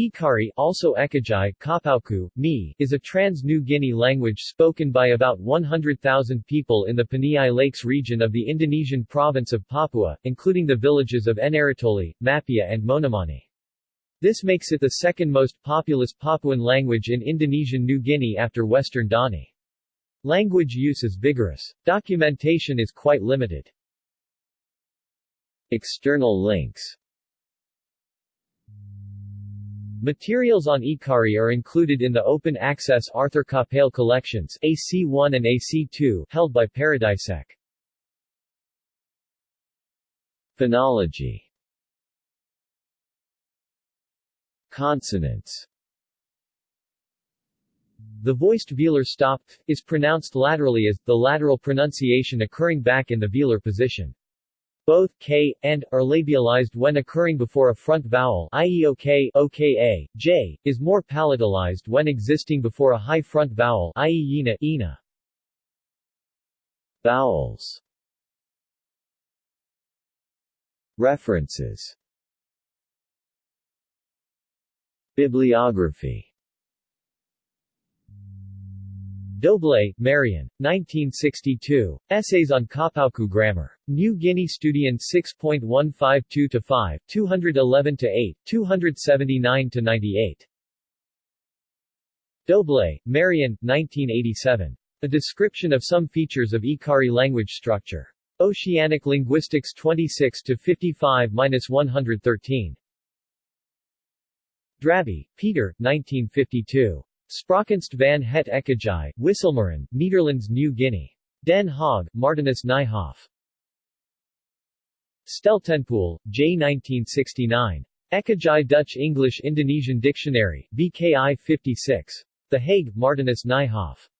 Ekari also Ekagi, Kapauku, Mee, is a trans-New Guinea language spoken by about 100,000 people in the Paniai Lakes region of the Indonesian province of Papua, including the villages of Enarotali, Mapia and Moanemani. This makes it the second most populous Papuan language in Indonesian New Guinea after Western Dani. Language use is vigorous. Documentation is quite limited. External links Materials on Ekari are included in the open-access Arthur Capell collections AC1 and AC2 held by Paradisec. Phonology Consonants The voiced velar stop is pronounced laterally as, the lateral pronunciation occurring back in the velar position. Both k and are labialized when occurring before a front vowel i.e. ok, oka, j, is more palatalized when existing before a high front vowel i.e. yina, ina. Vowels References Bibliography Doble, Marion, 1962. Essays on Kapauku Grammar. New Guinea Studian 6.152-5, 211-8, 279-98. Doble, Marion, 1987. A Description of Some Features of Ekari Language Structure. Oceanic Linguistics 26-55-113. Drabbe, Peter, 1952. Spraakkunst van het Ekagi, Wisselmeren, Netherlands New Guinea. Den Haag, Martinus Nijhoff. Steltenpool, J. 1969. Ekagi Dutch English Indonesian Dictionary, BKI 56. The Hague, Martinus Nijhoff.